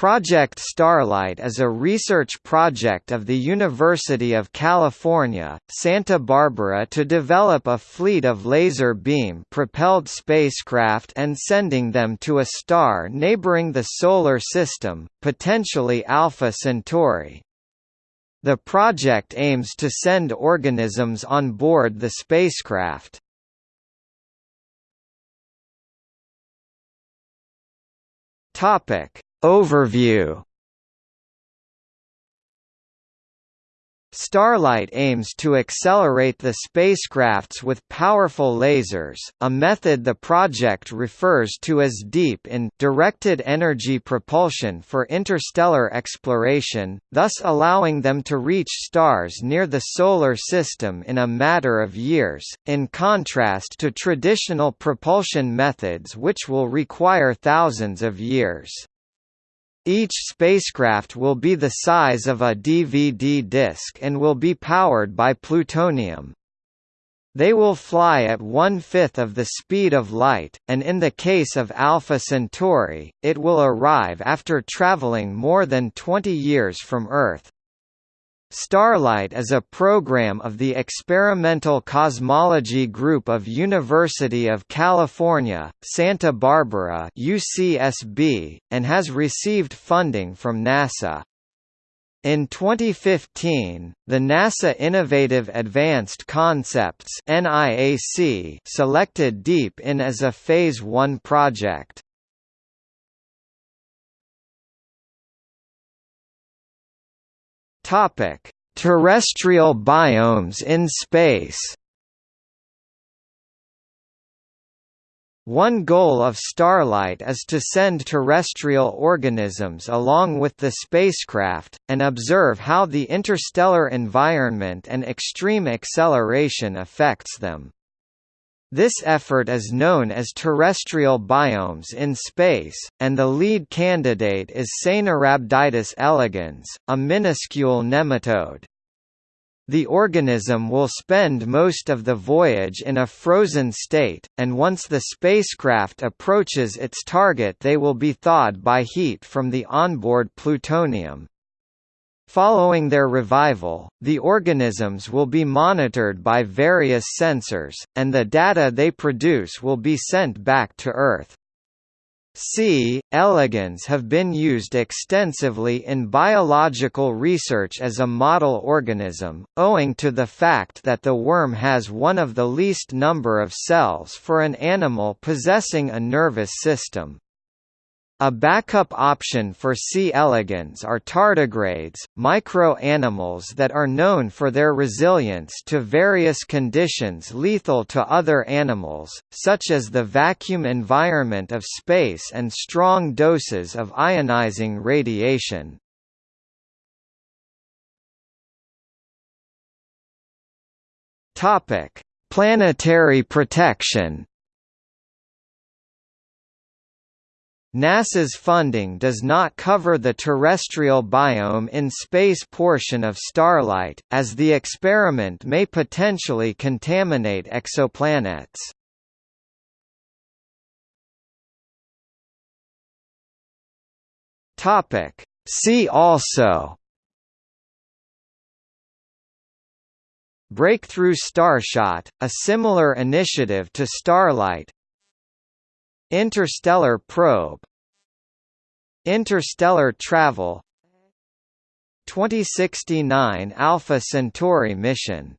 Project Starlight is a research project of the University of California, Santa Barbara to develop a fleet of laser beam-propelled spacecraft and sending them to a star neighboring the Solar System, potentially Alpha Centauri. The project aims to send organisms on board the spacecraft. Topic Overview Starlight aims to accelerate the spacecrafts with powerful lasers, a method the project refers to as DEEP-IN directed energy propulsion for interstellar exploration, thus allowing them to reach stars near the Solar System in a matter of years, in contrast to traditional propulsion methods which will require thousands of years. Each spacecraft will be the size of a DVD disc and will be powered by plutonium. They will fly at one-fifth of the speed of light, and in the case of Alpha Centauri, it will arrive after traveling more than 20 years from Earth. Starlight is a program of the Experimental Cosmology Group of University of California, Santa Barbara UCSB, and has received funding from NASA. In 2015, the NASA Innovative Advanced Concepts selected DEEP-IN as a Phase 1 project. Topic: Terrestrial biomes in space. One goal of Starlight is to send terrestrial organisms along with the spacecraft, and observe how the interstellar environment and extreme acceleration affects them. This effort is known as terrestrial biomes in space, and the lead candidate is Caenorhabditis elegans, a minuscule nematode. The organism will spend most of the voyage in a frozen state, and once the spacecraft approaches its target they will be thawed by heat from the onboard plutonium. Following their revival, the organisms will be monitored by various sensors, and the data they produce will be sent back to Earth. C. elegans have been used extensively in biological research as a model organism, owing to the fact that the worm has one of the least number of cells for an animal possessing a nervous system. A backup option for C. elegans are tardigrades, micro-animals that are known for their resilience to various conditions lethal to other animals, such as the vacuum environment of space and strong doses of ionizing radiation. Planetary protection NASA's funding does not cover the terrestrial biome in space portion of Starlight, as the experiment may potentially contaminate exoplanets. See also Breakthrough Starshot, a similar initiative to Starlight Interstellar probe. Interstellar travel. 2069 Alpha Centauri mission